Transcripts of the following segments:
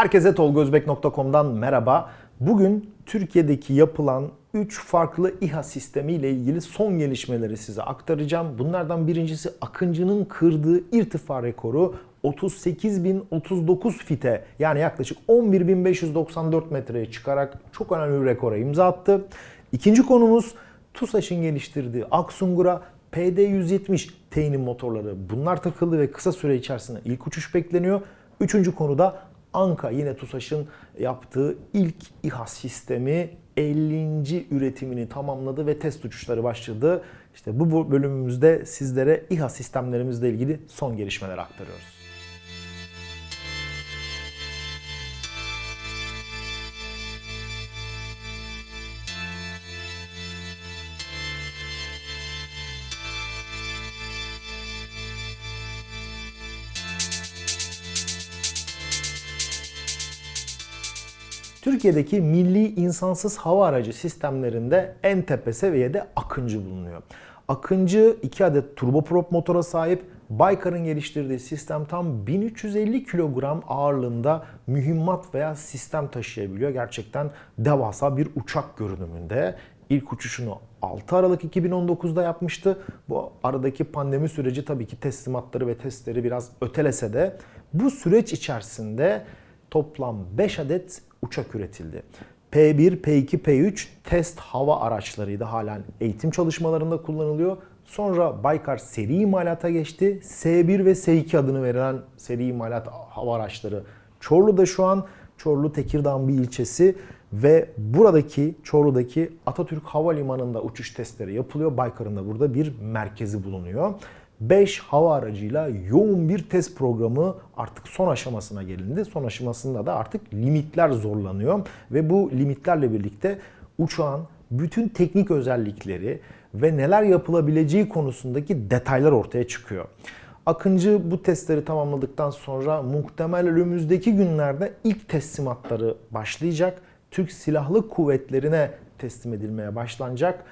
Herkese tolgozbek.com'dan merhaba. Bugün Türkiye'deki yapılan 3 farklı İHA sistemi ile ilgili son gelişmeleri size aktaracağım. Bunlardan birincisi Akıncı'nın kırdığı irtifa rekoru 38.039 fite yani yaklaşık 11.594 metreye çıkarak çok önemli bir rekora imza attı. İkinci konumuz TUSAŞ'ın geliştirdiği Aksungur'a PD-170 T'nin motorları bunlar takıldı ve kısa süre içerisinde ilk uçuş bekleniyor. Üçüncü konuda Anka yine TUSAŞ'ın yaptığı ilk İHA sistemi 50. üretimini tamamladı ve test uçuşları başladı. İşte bu bölümümüzde sizlere İHA sistemlerimizle ilgili son gelişmeler aktarıyoruz. Türkiye'deki milli insansız hava aracı sistemlerinde en tepe seviyede Akıncı bulunuyor. Akıncı 2 adet turboprop motora sahip Baykar'ın geliştirdiği sistem tam 1350 kilogram ağırlığında mühimmat veya sistem taşıyabiliyor. Gerçekten devasa bir uçak görünümünde. İlk uçuşunu 6 Aralık 2019'da yapmıştı. Bu aradaki pandemi süreci tabii ki teslimatları ve testleri biraz ötelese de bu süreç içerisinde toplam 5 adet uçak üretildi. P1, P2, P3 test hava araçlarıydı. Halen eğitim çalışmalarında kullanılıyor. Sonra Baykar seri imalata geçti. S1 ve S2 adını verilen seri imalat hava araçları Çorlu'da şu an. Çorlu Tekirdağ'ın bir ilçesi ve buradaki Çorlu'daki Atatürk Havalimanı'nda uçuş testleri yapılıyor. Baykar'ın da burada bir merkezi bulunuyor. 5 hava aracıyla yoğun bir test programı artık son aşamasına gelindi. Son aşamasında da artık limitler zorlanıyor ve bu limitlerle birlikte uçağın bütün teknik özellikleri ve neler yapılabileceği konusundaki detaylar ortaya çıkıyor. Akıncı bu testleri tamamladıktan sonra muhtemel önümüzdeki günlerde ilk teslimatları başlayacak. Türk Silahlı Kuvvetlerine teslim edilmeye başlanacak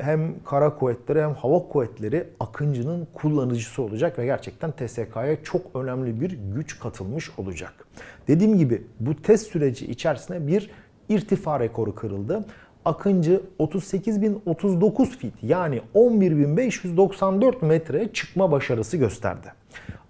hem kara kuvvetleri hem hava kuvvetleri Akıncı'nın kullanıcısı olacak ve gerçekten TSK'ya çok önemli bir güç katılmış olacak. Dediğim gibi bu test süreci içerisinde bir irtifa rekoru kırıldı. Akıncı 38.039 fit yani 11.594 metreye çıkma başarısı gösterdi.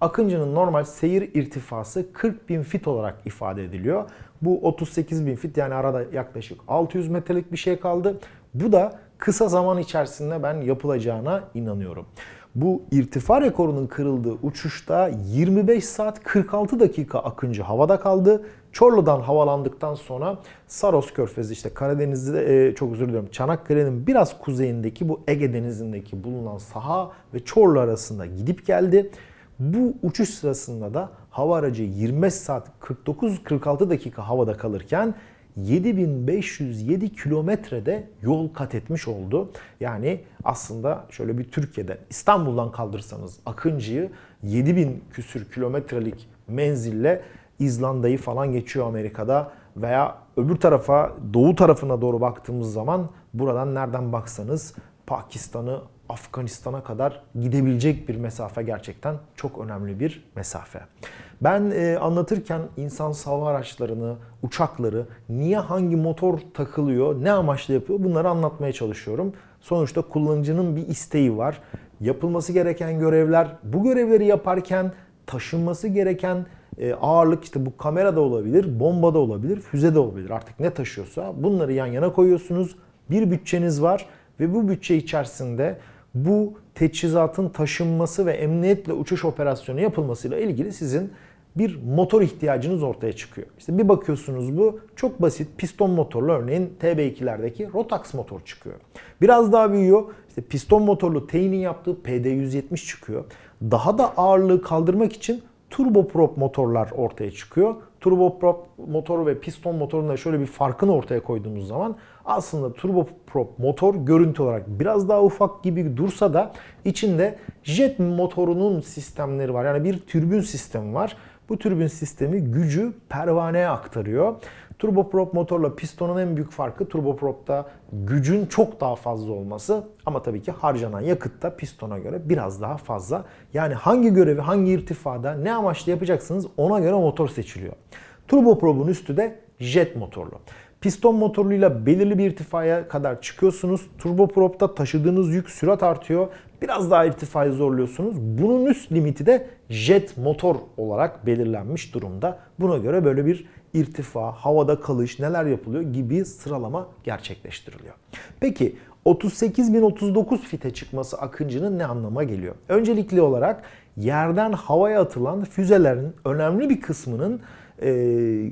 Akıncı'nın normal seyir irtifası 40.000 fit olarak ifade ediliyor. Bu 38.000 fit yani arada yaklaşık 600 metrelik bir şey kaldı. Bu da kısa zaman içerisinde ben yapılacağına inanıyorum. Bu irtifa rekorunun kırıldığı uçuşta 25 saat 46 dakika Akıncı havada kaldı. Çorlu'dan havalandıktan sonra Saros Körfezi işte Karadeniz'de e, çok özür diliyorum Çanakkale'nin biraz kuzeyindeki bu Ege Denizi'ndeki bulunan saha ve Çorlu arasında gidip geldi. Bu uçuş sırasında da hava aracı 25 saat 49-46 dakika havada kalırken 7507 kilometrede yol kat etmiş oldu. Yani aslında şöyle bir Türkiye'de İstanbul'dan kaldırsanız Akıncı'yı 7000 küsür kilometrelik menzille İzlanda'yı falan geçiyor Amerika'da veya öbür tarafa doğu tarafına doğru baktığımız zaman buradan nereden baksanız Pakistan'ı Afganistan'a kadar gidebilecek bir mesafe gerçekten çok önemli bir mesafe. Ben e, anlatırken insan hava araçlarını, uçakları, niye hangi motor takılıyor, ne amaçla yapıyor bunları anlatmaya çalışıyorum. Sonuçta kullanıcının bir isteği var. Yapılması gereken görevler, bu görevleri yaparken taşınması gereken e, ağırlık işte bu kamera da olabilir, bomba da olabilir, füze de olabilir. Artık ne taşıyorsa bunları yan yana koyuyorsunuz. Bir bütçeniz var ve bu bütçe içerisinde bu teçhizatın taşınması ve emniyetle uçuş operasyonu yapılmasıyla ilgili sizin bir motor ihtiyacınız ortaya çıkıyor. İşte bir bakıyorsunuz bu çok basit piston motorlu örneğin TB2'lerdeki Rotax motor çıkıyor. Biraz daha büyüyor. İşte piston motorlu T'nin yaptığı PD170 çıkıyor. Daha da ağırlığı kaldırmak için turboprop motorlar ortaya çıkıyor. Turboprop motor ve piston motorun da şöyle bir farkını ortaya koyduğumuz zaman aslında turboprop motor görüntü olarak biraz daha ufak gibi dursa da içinde jet motorunun sistemleri var. Yani bir türbün sistemi var. Bu türbün sistemi gücü pervaneye aktarıyor. Turboprop motorla pistonun en büyük farkı turbopropta gücün çok daha fazla olması ama tabii ki harcanan yakıt da pistona göre biraz daha fazla. Yani hangi görevi hangi irtifada ne amaçla yapacaksınız ona göre motor seçiliyor. Turboprop'un üstü de jet motorlu. Piston motorluyla belirli bir irtifaya kadar çıkıyorsunuz. Turboprop'ta taşıdığınız yük sürat artıyor. Biraz daha irtifayı zorluyorsunuz. Bunun üst limiti de jet motor olarak belirlenmiş durumda. Buna göre böyle bir irtifa, havada kalış, neler yapılıyor gibi sıralama gerçekleştiriliyor. Peki 38.039 fite çıkması Akıncı'nın ne anlama geliyor? Öncelikli olarak yerden havaya atılan füzelerin önemli bir kısmının e,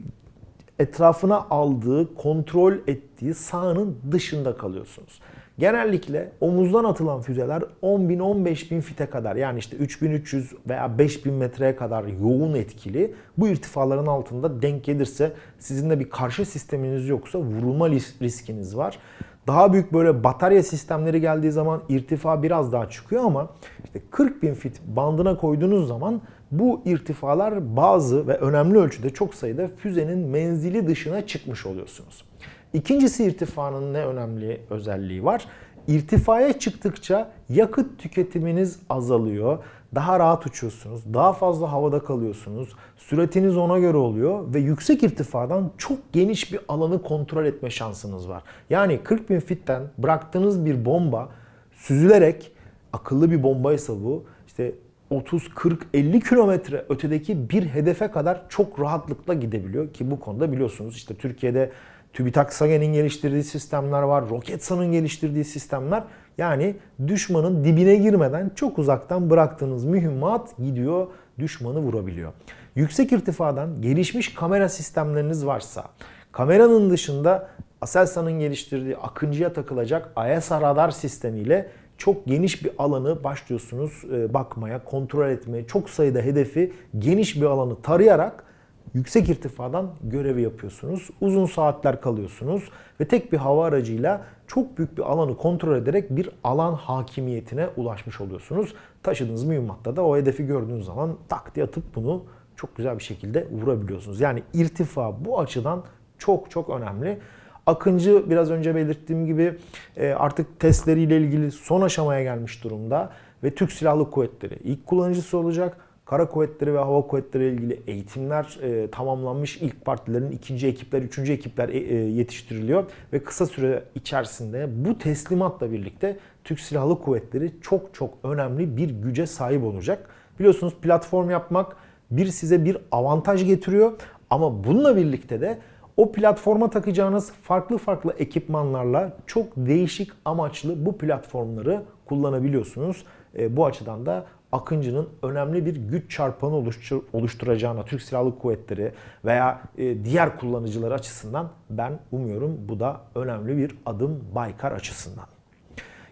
etrafına aldığı, kontrol ettiği sahanın dışında kalıyorsunuz. Genellikle omuzdan atılan füzeler 10 bin 15 bin fite kadar yani işte 3300 veya 5000 metreye kadar yoğun etkili. Bu irtifaların altında denk gelirse sizin de bir karşı sisteminiz yoksa vurulma riskiniz var. Daha büyük böyle batarya sistemleri geldiği zaman irtifa biraz daha çıkıyor ama işte 40 bin fit bandına koyduğunuz zaman bu irtifalar bazı ve önemli ölçüde çok sayıda füzenin menzili dışına çıkmış oluyorsunuz. İkincisi irtifanın ne önemli özelliği var? İrtifaya çıktıkça yakıt tüketiminiz azalıyor. Daha rahat uçuyorsunuz. Daha fazla havada kalıyorsunuz. Süratiniz ona göre oluyor ve yüksek irtifadan çok geniş bir alanı kontrol etme şansınız var. Yani 40 bin fitten bıraktığınız bir bomba süzülerek akıllı bir bombaysa bu işte 30, 40, 50 kilometre ötedeki bir hedefe kadar çok rahatlıkla gidebiliyor ki bu konuda biliyorsunuz işte Türkiye'de TÜBİTAK SAGE'nin geliştirdiği sistemler var, Roketsan'ın geliştirdiği sistemler. Yani düşmanın dibine girmeden çok uzaktan bıraktığınız mühimmat gidiyor, düşmanı vurabiliyor. Yüksek irtifadan gelişmiş kamera sistemleriniz varsa, kameranın dışında Aselsan'ın geliştirdiği Akıncı'ya takılacak ISR radar sistemiyle çok geniş bir alanı başlıyorsunuz e, bakmaya, kontrol etmeye, çok sayıda hedefi geniş bir alanı tarayarak yüksek irtifadan görevi yapıyorsunuz. Uzun saatler kalıyorsunuz ve tek bir hava aracıyla çok büyük bir alanı kontrol ederek bir alan hakimiyetine ulaşmış oluyorsunuz. Taşıdığınız mühimmatta da o hedefi gördüğünüz zaman tak diye atıp bunu çok güzel bir şekilde vurabiliyorsunuz. Yani irtifa bu açıdan çok çok önemli. Akıncı biraz önce belirttiğim gibi e, artık testleriyle ilgili son aşamaya gelmiş durumda ve Türk Silahlı Kuvvetleri ilk kullanıcısı olacak. Kara Kuvvetleri ve Hava Kuvvetleri ile ilgili eğitimler e, tamamlanmış. ilk partilerin ikinci ekipler, üçüncü ekipler e, e, yetiştiriliyor. Ve kısa süre içerisinde bu teslimatla birlikte Türk Silahlı Kuvvetleri çok çok önemli bir güce sahip olacak. Biliyorsunuz platform yapmak bir size bir avantaj getiriyor. Ama bununla birlikte de o platforma takacağınız farklı farklı ekipmanlarla çok değişik amaçlı bu platformları kullanabiliyorsunuz. E, bu açıdan da Akıncı'nın önemli bir güç çarpanı oluşturacağına Türk Silahlı Kuvvetleri veya e, diğer kullanıcılar açısından ben umuyorum bu da önemli bir adım Baykar açısından.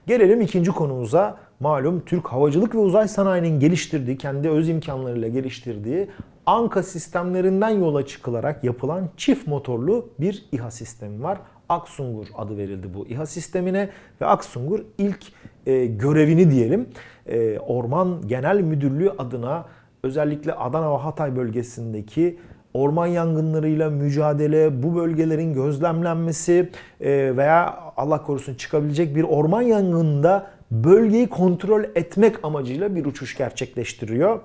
Gelelim ikinci konumuza. Malum Türk Havacılık ve Uzay Sanayi'nin geliştirdiği, kendi öz imkanlarıyla geliştirdiği Anka sistemlerinden yola çıkılarak yapılan çift motorlu bir İHA sistemi var. Aksungur adı verildi bu İHA sistemine ve Aksungur ilk e, görevini diyelim e, Orman Genel Müdürlüğü adına özellikle Adana ve Hatay bölgesindeki orman yangınlarıyla mücadele, bu bölgelerin gözlemlenmesi e, veya Allah korusun çıkabilecek bir orman yangınında bölgeyi kontrol etmek amacıyla bir uçuş gerçekleştiriyor.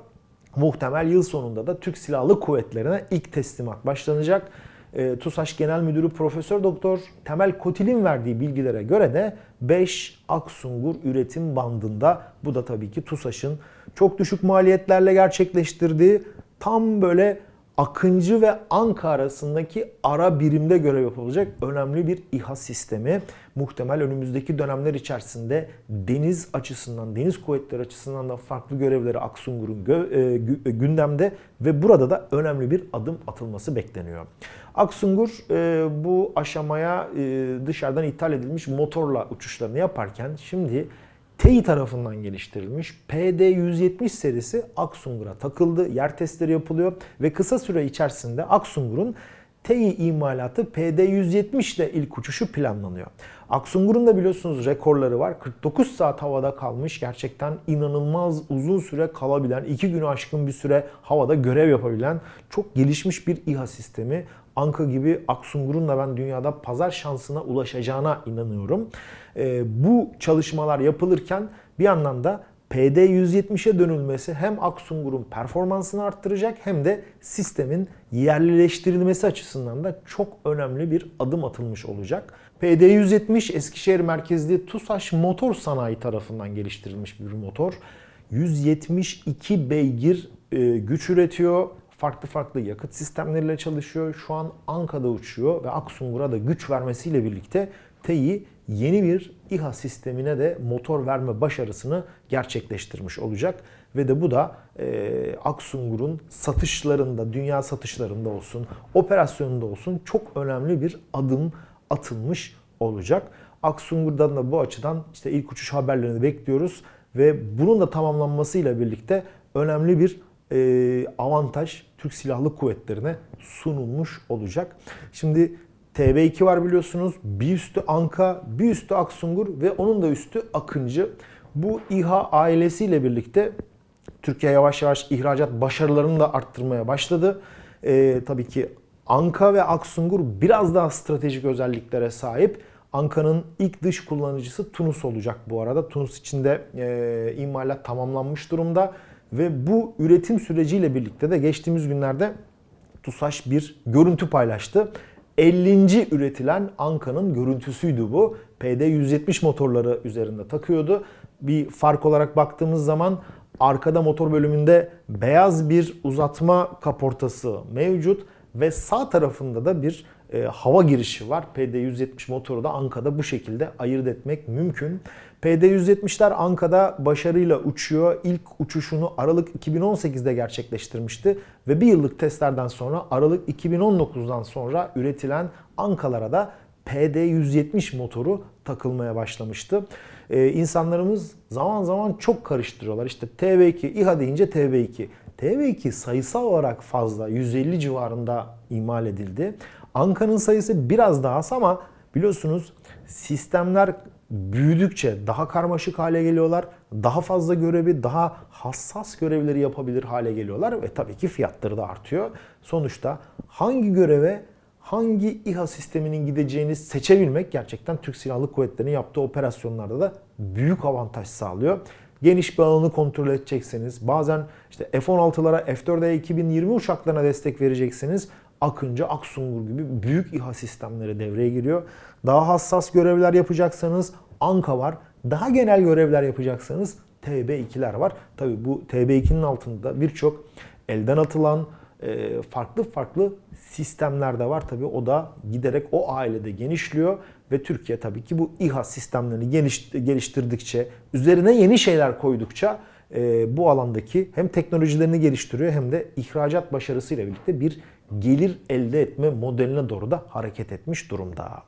Muhtemel yıl sonunda da Türk Silahlı Kuvvetleri'ne ilk teslimat başlanacak. E, TUSAŞ Genel Müdürü Profesör Doktor Temel Kotil'in verdiği bilgilere göre de 5 Aksungur üretim bandında bu da tabii ki TUSAŞ'ın çok düşük maliyetlerle gerçekleştirdiği tam böyle Akıncı ve Anka arasındaki ara birimde görev yapılacak önemli bir İHA sistemi. Muhtemel önümüzdeki dönemler içerisinde deniz açısından, deniz kuvvetleri açısından da farklı görevleri Aksungur'un e, gündemde ve burada da önemli bir adım atılması bekleniyor. Aksungur e, bu aşamaya e, dışarıdan ithal edilmiş motorla uçuşlarını yaparken şimdi TEİ tarafından geliştirilmiş PD-170 serisi Aksungur'a takıldı. Yer testleri yapılıyor ve kısa süre içerisinde Aksungur'un TEİ imalatı PD-170 ile ilk uçuşu planlanıyor. Aksungur'un da biliyorsunuz rekorları var. 49 saat havada kalmış. Gerçekten inanılmaz uzun süre kalabilen, 2 günü aşkın bir süre havada görev yapabilen çok gelişmiş bir İHA sistemi. Anka gibi Aksungur'un da ben dünyada pazar şansına ulaşacağına inanıyorum. E, bu çalışmalar yapılırken bir yandan da PD-170'e dönülmesi hem Aksungur'un performansını arttıracak hem de sistemin yerlileştirilmesi açısından da çok önemli bir adım atılmış olacak. PD-170 Eskişehir merkezli TUSAŞ Motor Sanayi tarafından geliştirilmiş bir motor. 172 beygir e, güç üretiyor. Farklı farklı yakıt sistemleriyle çalışıyor. Şu an Anka'da uçuyor ve Aksungur'a da güç vermesiyle birlikte TEİ yeni bir İHA sistemine de motor verme başarısını gerçekleştirmiş olacak. Ve de bu da e, Aksungur'un satışlarında, dünya satışlarında olsun, operasyonunda olsun çok önemli bir adım atılmış olacak. Aksungur'dan da bu açıdan işte ilk uçuş haberlerini bekliyoruz ve bunun da tamamlanmasıyla birlikte önemli bir e, avantaj Türk Silahlı Kuvvetleri'ne sunulmuş olacak. Şimdi TB2 var biliyorsunuz. Bir üstü Anka, bir üstü Aksungur ve onun da üstü Akıncı. Bu İHA ailesiyle birlikte Türkiye yavaş yavaş ihracat başarılarını da arttırmaya başladı. Ee, tabii ki Anka ve Aksungur biraz daha stratejik özelliklere sahip. Anka'nın ilk dış kullanıcısı Tunus olacak bu arada. Tunus içinde e, imalat tamamlanmış durumda. Ve bu üretim süreciyle birlikte de geçtiğimiz günlerde TUSAŞ bir görüntü paylaştı. 50. üretilen Anka'nın görüntüsüydü bu. PD170 motorları üzerinde takıyordu. Bir fark olarak baktığımız zaman arkada motor bölümünde beyaz bir uzatma kaportası mevcut ve sağ tarafında da bir e, hava girişi var. PD170 motoru da Anka'da bu şekilde ayırt etmek mümkün. PD170'ler Anka'da başarıyla uçuyor. İlk uçuşunu Aralık 2018'de gerçekleştirmişti ve bir yıllık testlerden sonra Aralık 2019'dan sonra üretilen Ankalara da PD170 motoru takılmaya başlamıştı. Ee, insanlarımız zaman zaman çok karıştırıyorlar. İşte TB2, İHA deyince TB2. TB2 sayısal olarak fazla, 150 civarında imal edildi. Anka'nın sayısı biraz daha az ama biliyorsunuz sistemler büyüdükçe daha karmaşık hale geliyorlar. Daha fazla görevi, daha hassas görevleri yapabilir hale geliyorlar ve tabii ki fiyatları da artıyor. Sonuçta hangi göreve hangi İHA sisteminin gideceğini seçebilmek gerçekten Türk Silahlı Kuvvetleri'nin yaptığı operasyonlarda da büyük avantaj sağlıyor. Geniş bir alanı kontrol edecekseniz, bazen işte F-16'lara, F-4'e 2020 uçaklarına destek vereceksiniz. Akıncı, Aksungur gibi büyük İHA sistemleri devreye giriyor. Daha hassas görevler yapacaksanız Anka var. Daha genel görevler yapacaksanız TB2'ler var. Tabi bu TB2'nin altında birçok elden atılan e, farklı farklı sistemler de var. Tabi o da giderek o ailede genişliyor ve Türkiye tabii ki bu İHA sistemlerini geliştirdikçe, üzerine yeni şeyler koydukça e, bu alandaki hem teknolojilerini geliştiriyor hem de ihracat başarısıyla birlikte bir gelir elde etme modeline doğru da hareket etmiş durumda.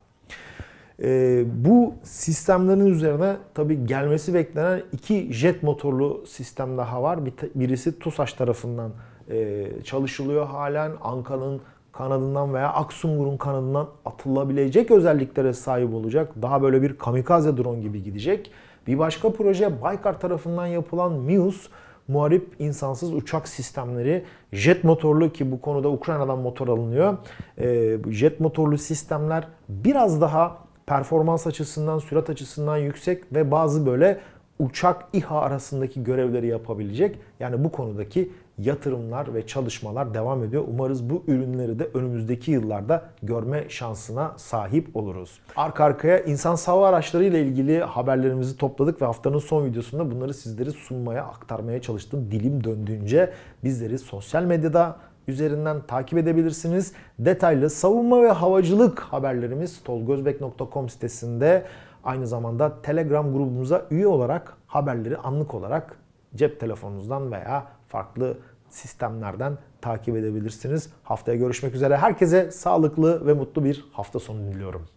E, bu sistemlerin üzerine tabi gelmesi beklenen iki jet motorlu sistem daha var. birisi TUSAŞ tarafından e, çalışılıyor halen. Anka'nın kanadından veya Aksungur'un kanadından atılabilecek özelliklere sahip olacak. Daha böyle bir kamikaze drone gibi gidecek. Bir başka proje Baykar tarafından yapılan MIUS muharip insansız uçak sistemleri jet motorlu ki bu konuda Ukrayna'dan motor alınıyor. E, jet motorlu sistemler biraz daha performans açısından, sürat açısından yüksek ve bazı böyle uçak İHA arasındaki görevleri yapabilecek. Yani bu konudaki yatırımlar ve çalışmalar devam ediyor. Umarız bu ürünleri de önümüzdeki yıllarda görme şansına sahip oluruz. Arka arkaya insan hava araçları ile ilgili haberlerimizi topladık ve haftanın son videosunda bunları sizlere sunmaya, aktarmaya çalıştım. Dilim döndüğünce bizleri sosyal medyada üzerinden takip edebilirsiniz. Detaylı savunma ve havacılık haberlerimiz tolgozbek.com sitesinde aynı zamanda Telegram grubumuza üye olarak haberleri anlık olarak cep telefonunuzdan veya farklı sistemlerden takip edebilirsiniz. Haftaya görüşmek üzere. Herkese sağlıklı ve mutlu bir hafta sonu diliyorum.